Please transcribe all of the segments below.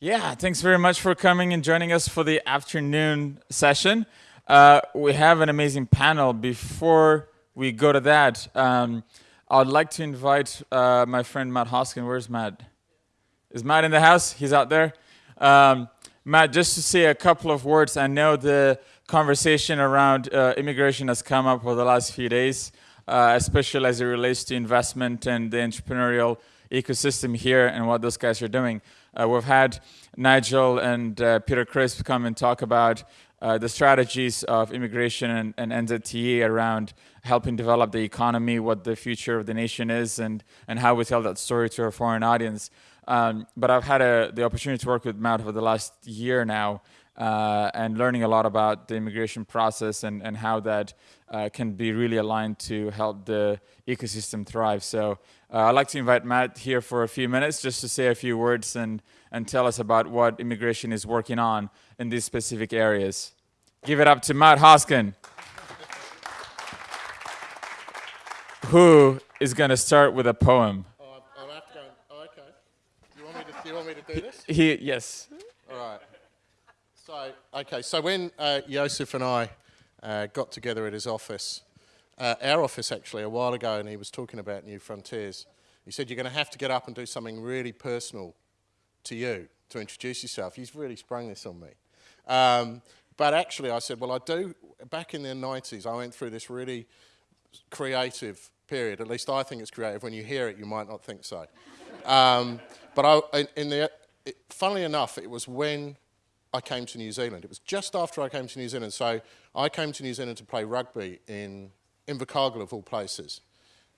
Yeah, thanks very much for coming and joining us for the afternoon session. Uh, we have an amazing panel. Before we go to that, um, I'd like to invite uh, my friend Matt Hoskin. Where's Matt? Is Matt in the house? He's out there. Um, Matt, just to say a couple of words, I know the conversation around uh, immigration has come up over the last few days, uh, especially as it relates to investment and the entrepreneurial ecosystem here and what those guys are doing. Uh, we've had Nigel and uh, Peter Crisp come and talk about uh, the strategies of immigration and, and NZTE around helping develop the economy, what the future of the nation is, and, and how we tell that story to a foreign audience. Um, but I've had a, the opportunity to work with Matt for the last year now, uh, and learning a lot about the immigration process and, and how that uh, can be really aligned to help the ecosystem thrive. So uh, I'd like to invite Matt here for a few minutes just to say a few words and, and tell us about what immigration is working on in these specific areas. Give it up to Matt Hoskin, who is going to start with a poem. Oh, I'll have to go. Oh, okay. Do you want me to, do you want me to do this? He, yes. All right. So, okay, so when uh, Joseph and I uh, got together at his office, uh, our office actually, a while ago, and he was talking about New Frontiers, he said, You're going to have to get up and do something really personal to you to introduce yourself. He's really sprung this on me. Um, but actually, I said, Well, I do. Back in the 90s, I went through this really creative period. At least I think it's creative. When you hear it, you might not think so. Um, but I, in, in the, it, funnily enough, it was when I came to New Zealand. It was just after I came to New Zealand. So I came to New Zealand to play rugby in Invercargill, of all places.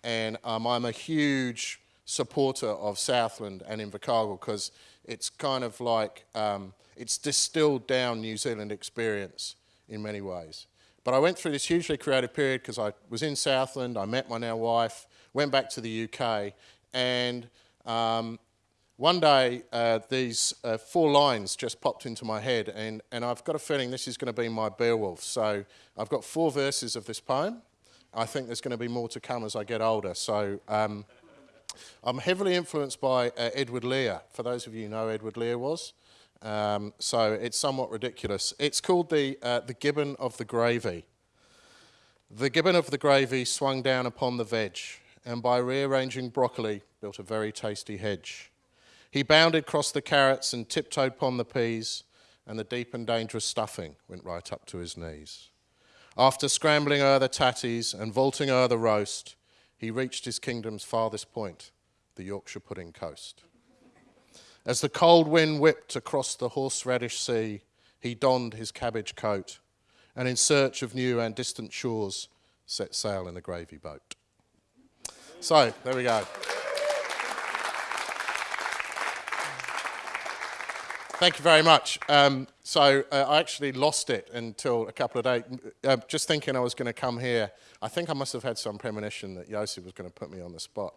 And um, I'm a huge supporter of Southland and Invercargill because it's kind of like, um, it's distilled down New Zealand experience in many ways. But I went through this hugely creative period because I was in Southland, I met my now wife, went back to the UK, and um, one day, uh, these uh, four lines just popped into my head, and, and I've got a feeling this is going to be my Beowulf. So I've got four verses of this poem. I think there's going to be more to come as I get older. So um, I'm heavily influenced by uh, Edward Lear. For those of you who know Edward Lear was. Um, so it's somewhat ridiculous. It's called the, uh, the Gibbon of the Gravy. The gibbon of the gravy swung down upon the veg, and by rearranging broccoli, built a very tasty hedge. He bounded across the carrots and tiptoed upon the peas, and the deep and dangerous stuffing went right up to his knees. After scrambling o'er the tatties and vaulting o'er the roast, he reached his kingdom's farthest point, the Yorkshire pudding coast. As the cold wind whipped across the horseradish sea, he donned his cabbage coat, and in search of new and distant shores, set sail in the gravy boat. So, there we go. Thank you very much. Um, so uh, I actually lost it until a couple of days. Uh, just thinking I was going to come here, I think I must have had some premonition that Yossi was going to put me on the spot.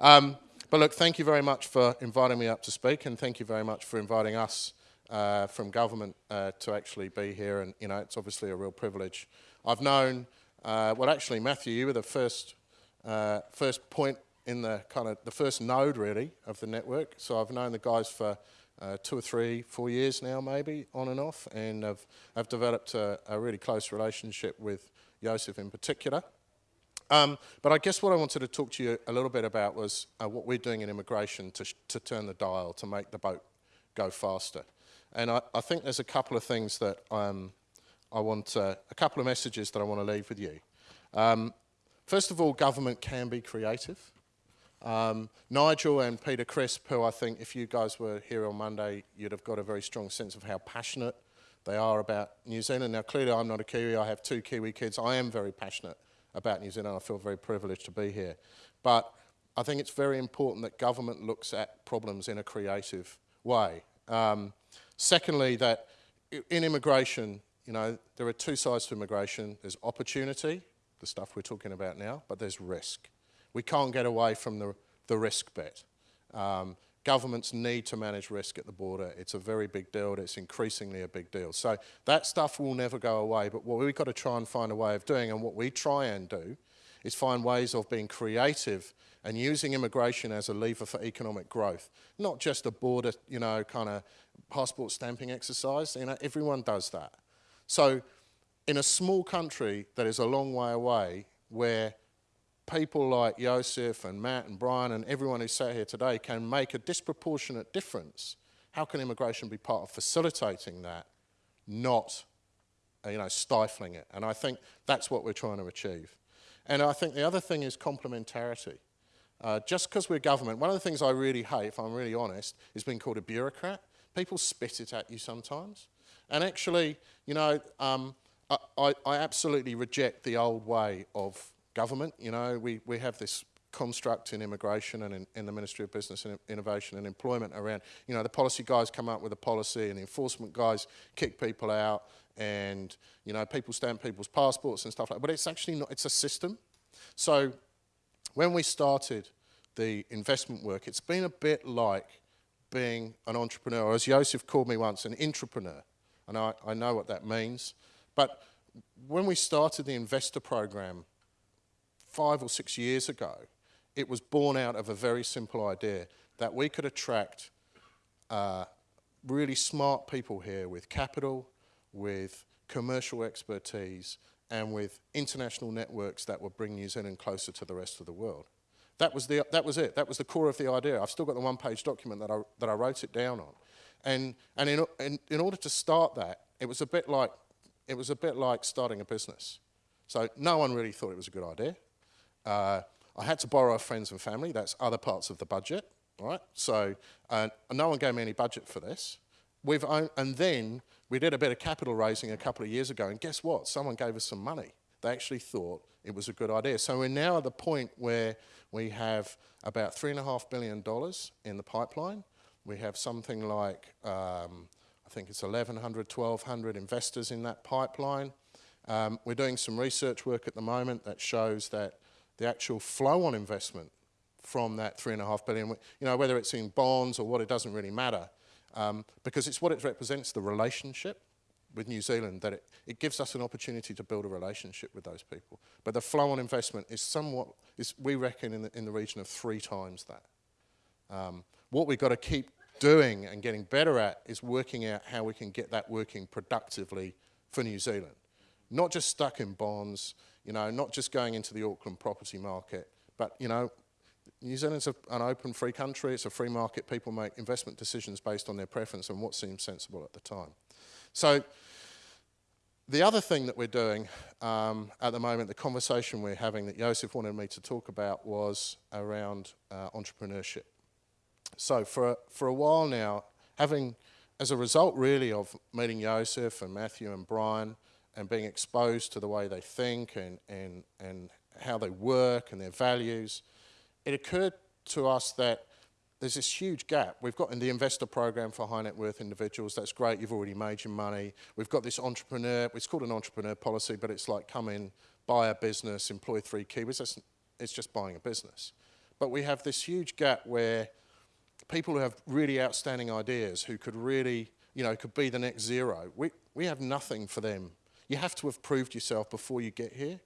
Um, but look, thank you very much for inviting me up to speak, and thank you very much for inviting us uh, from government uh, to actually be here. And you know, it's obviously a real privilege. I've known, uh, well, actually, Matthew, you were the first uh, first point in the kind of the first node really of the network. So I've known the guys for uh, two or three, four years now, maybe on and off, and I've, I've developed a, a really close relationship with Joseph in particular. Um, but I guess what I wanted to talk to you a little bit about was uh, what we're doing in immigration to, to turn the dial, to make the boat go faster. And I, I think there's a couple of things that um, I want, uh, a couple of messages that I want to leave with you. Um, first of all, government can be creative. Um, Nigel and Peter Crisp, who I think if you guys were here on Monday, you'd have got a very strong sense of how passionate they are about New Zealand. Now, clearly I'm not a Kiwi. I have two Kiwi kids. I am very passionate about New Zealand. I feel very privileged to be here. But I think it's very important that government looks at problems in a creative way. Um, secondly, that in immigration, you know, there are two sides to immigration. There's opportunity, the stuff we're talking about now, but there's risk. We can't get away from the, the risk bit. Um, governments need to manage risk at the border. It's a very big deal. It's increasingly a big deal. So that stuff will never go away. But what we've got to try and find a way of doing, and what we try and do, is find ways of being creative and using immigration as a lever for economic growth. Not just a border, you know, kind of passport stamping exercise. You know, everyone does that. So in a small country that is a long way away, where people like Joseph and Matt and Brian and everyone who's sat here today can make a disproportionate difference, how can immigration be part of facilitating that, not you know, stifling it? And I think that's what we're trying to achieve. And I think the other thing is complementarity. Uh, just because we're government, one of the things I really hate, if I'm really honest, is being called a bureaucrat. People spit it at you sometimes. And actually, you know, um, I, I, absolutely reject the old way of government. You know, we, we have this construct in immigration and in, in, the Ministry of Business and Innovation and Employment around, you know, the policy guys come up with a policy and the enforcement guys kick people out and, you know, people stamp people's passports and stuff like that. But it's actually not, it's a system. So when we started the investment work, it's been a bit like being an entrepreneur, or as Joseph called me once, an intrapreneur. And I, I know what that means. But when we started the investor program five or six years ago, it was born out of a very simple idea that we could attract uh, really smart people here with capital, with commercial expertise, and with international networks that would bring New Zealand closer to the rest of the world. That was, the, that was it. That was the core of the idea. I've still got the one-page document that I, that I wrote it down on. And, and in, in, in order to start that, it was a bit like it was a bit like starting a business. So no one really thought it was a good idea. Uh, I had to borrow friends and family. That's other parts of the budget, right? So uh, no one gave me any budget for this. We've and then we did a bit of capital raising a couple of years ago, and guess what? Someone gave us some money. They actually thought it was a good idea. So we're now at the point where we have about $3.5 billion in the pipeline. We have something like um, I think it's 1,100, 1,200 investors in that pipeline. Um, we're doing some research work at the moment that shows that the actual flow on investment from that three and a half billion, you know, whether it's in bonds or what, it doesn't really matter. Um, because it's what it represents, the relationship with New Zealand, that it, it gives us an opportunity to build a relationship with those people. But the flow on investment is somewhat, is, we reckon, in the, in the region of three times that. Um, what we've got to keep doing and getting better at is working out how we can get that working productively for New Zealand. Not just stuck in bonds, you know, not just going into the Auckland property market, but, you know, New Zealand's a, an open, free country. It's a free market. People make investment decisions based on their preference and what seems sensible at the time. So the other thing that we're doing um, at the moment, the conversation we're having that Joseph wanted me to talk about was around uh, entrepreneurship. So for, for a while now, having, as a result really of meeting Joseph and Matthew and Brian and being exposed to the way they think and, and, and how they work and their values, it occurred to us that there's this huge gap. We've got in the investor program for high net worth individuals, that's great, you've already made your money. We've got this entrepreneur, it's called an entrepreneur policy, but it's like come in, buy a business, employ three Kiwis, it's just buying a business. But we have this huge gap where people who have really outstanding ideas, who could really, you know, could be the next Xero. We, we have nothing for them. You have to have proved yourself before you get here.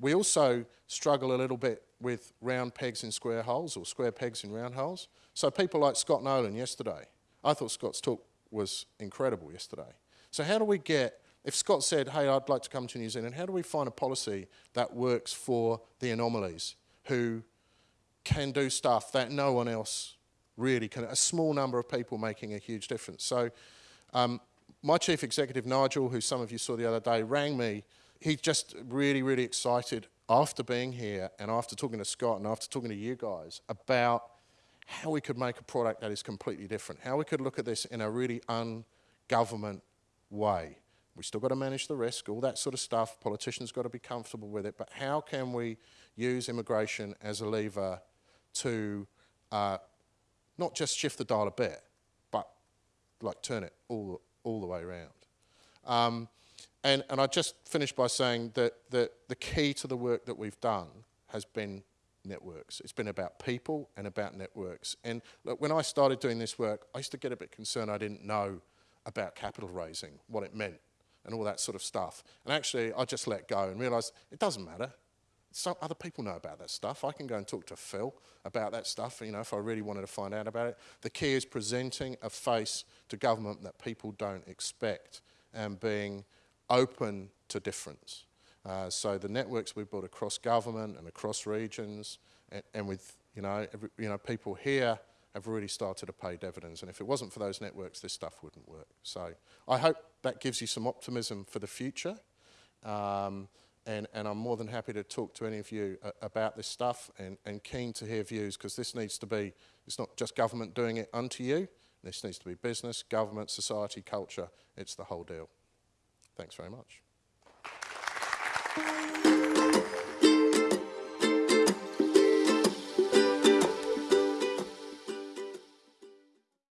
We also struggle a little bit with round pegs in square holes or square pegs in round holes. So people like Scott Nolan yesterday, I thought Scott's talk was incredible yesterday. So how do we get, if Scott said, hey, I'd like to come to New Zealand, how do we find a policy that works for the anomalies who can do stuff that no one else really can, a small number of people making a huge difference. So um, my chief executive, Nigel, who some of you saw the other day, rang me. He's just really, really excited after being here and after talking to Scott and after talking to you guys about how we could make a product that is completely different, how we could look at this in a really ungovernment way. We still got to manage the risk, all that sort of stuff. Politicians got to be comfortable with it. But how can we use immigration as a lever to uh, not just shift the dial a bit, but like turn it all, all the way around. Um, and, and I just finish by saying that, that the key to the work that we've done has been networks. It's been about people and about networks. And look, when I started doing this work, I used to get a bit concerned I didn't know about capital raising, what it meant, and all that sort of stuff. And actually, I just let go and realised it doesn't matter. Some other people know about that stuff. I can go and talk to Phil about that stuff, you know, if I really wanted to find out about it. The key is presenting a face to government that people don't expect and being open to difference. Uh, so the networks we've built across government and across regions and, and with, you know, every, you know, people here have really started to pay dividends. And if it wasn't for those networks, this stuff wouldn't work. So I hope that gives you some optimism for the future. Um, and, and, I'm more than happy to talk to any of you uh, about this stuff and, and keen to hear views because this needs to be, it's not just government doing it unto you, this needs to be business, government, society, culture, it's the whole deal. Thanks very much.